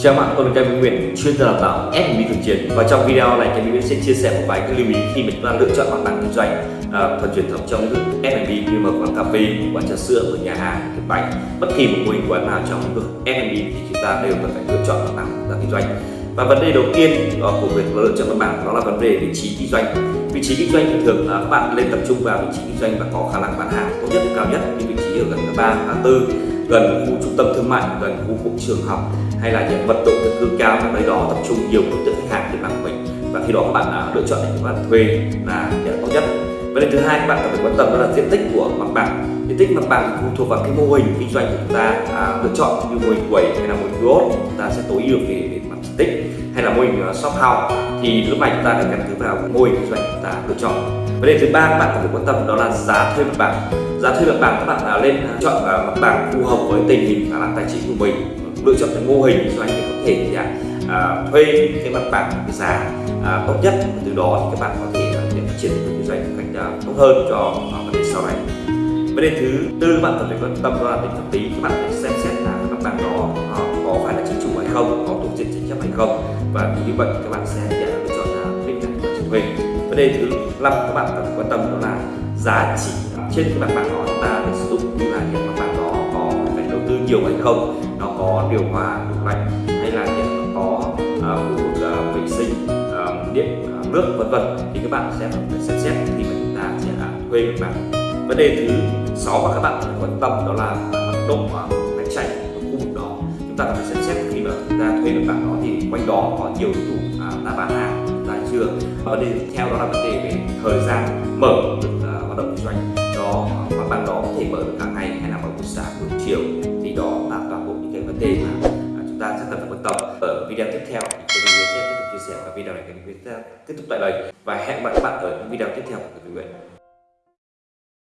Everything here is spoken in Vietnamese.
Chào bạn, tôi là Kevin Nguyễn, chuyên gia đào tạo F&B thực chiến. Và trong video này Kevin Nguyễn sẽ chia sẻ một vài cái lưu ý khi mình đang lựa chọn mặt bằng kinh doanh à, phần truyền thống trong lĩnh vực F&B như mở quán cà phê, quán trà sữa, ở nhà hàng, tiệm bánh. Bất kỳ một mô hình quán nào trong lĩnh vực F&B thì chúng ta đều cần phải lựa chọn mặt bằng kinh doanh. Và vấn đề đầu tiên à, của việc lựa chọn mặt bằng đó là vấn đề vị trí kinh doanh. Vị trí kinh doanh thì thường là các bạn nên tập trung vào vị trí kinh doanh và có khả năng bán hàng tốt nhất cao nhất. Như vị trí ở gần ngã ba ngã tư gần khu trung tâm thương mại, gần khu cụm trường học, hay là những vật dụng thực cư cao ở nơi đó, tập trung nhiều đối tượng khách hàng trên mạng của mình. Và khi đó các bạn đã lựa chọn để các bạn thuê là để tốt nhất. Vấn đề thứ hai, các bạn cần phải quan tâm đó là diện tích của mặt bằng diện tích mặt bằng phụ thuộc vào cái mô hình kinh doanh của chúng ta à, lựa chọn như mô hình quầy hay là mô hình kiosk chúng ta sẽ tối ưu về, về mặt diện tích hay là mô hình à, shop house. Thì lúc này chúng ta cần căn cứ vào mô hình kinh doanh chúng ta lựa chọn. Vấn đề thứ ba các bạn cần phải quan tâm đó là giá thuê mặt bằng. Giá thuê mặt bằng các bạn là lên chọn mặt bằng phù hợp với tình hình khả năng tài chính của mình. Lựa chọn cái mô hình kinh doanh để có thể thì, à, thuê cái mặt bằng cái giá à, tốt nhất. Từ đó thì các bạn có thể à, để phát triển kinh doanh một cách tốt hơn cho vấn đề sau này vấn đề thứ tư các bạn cần phải quan tâm đó là tính pháp lý các bạn phải xem xét là các mặt bằng đó à, có phải là chính chủ hay không có thuộc diện tranh chấp hay không. Và như vậy các bạn sẽ lựa chọn là cạnh đặt cho thuê vấn đề thứ năm các bạn cần phải quan tâm đó là giá trị. Trên cái mặt bằng đó chúng ta để sử dụng như là hiện mặt bằng đó có phải đầu tư nhiều hay không nó có điều hòa đủ lạnh hay là hiện có uh, khu vực uh, vệ sinh uh, điện uh, nước vân vân. Thì các bạn sẽ phải xem xét khi mà chúng ta sẽ thuê mặt bằng vấn đề thứ sáu mà các bạn phải quan tâm đó là mật độ cạnh tranh ở khu vực đó. Chúng ta phải xem xét khi mà chúng ta thuê được bạn đó thì quanh đó có nhiều đối thủ à, đã bán hàng chúng chưa? Và vấn đề tiếp theo đó là vấn đề về thời gian mở được à, hoạt động kinh doanh. Đó mặt bằng đó có thể mở được cả ngày hay là mở buổi sáng buổi chiều thì đó là toàn bộ những cái vấn đề mà à, chúng ta sẽ cần phải quan tâm. Ở video tiếp theo thì tôi sẽ tiếp tục chia sẻ và video này cái video tiếp tục tại đây. Và hẹn gặp lại các bạn ở những video tiếp theo của người Nguyễn